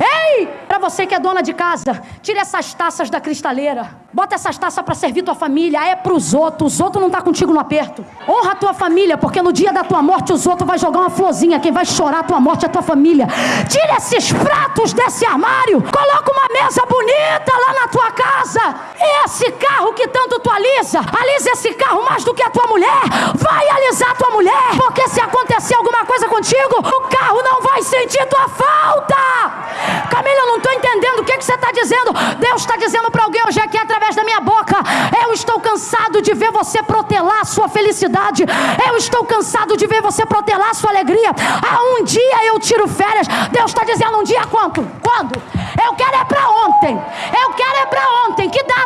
Ei! Para você que é dona de casa, tire essas taças da cristaleira. Bota essas taças para servir tua família. É para os outros. Os outros não tá contigo no aperto. Honra a tua família, porque no dia da tua morte os outros vai jogar uma florzinha. Quem vai chorar a tua morte é a tua família. Tire esses pratos desse armário. Coloca uma mesa bonita lá na tua casa. Esse carro que tanto tu alisa, alisa esse carro mais do que a tua mulher. O carro não vai sentir tua falta. Camila, eu não estou entendendo o que, que você está dizendo. Deus está dizendo para alguém hoje aqui através da minha boca: Eu estou cansado de ver você protelar a sua felicidade. Eu estou cansado de ver você protelar a sua alegria. Ah, um dia eu tiro férias. Deus está dizendo: Um dia quanto? Quando? Eu quero é para ontem. Eu quero é para ontem. Que data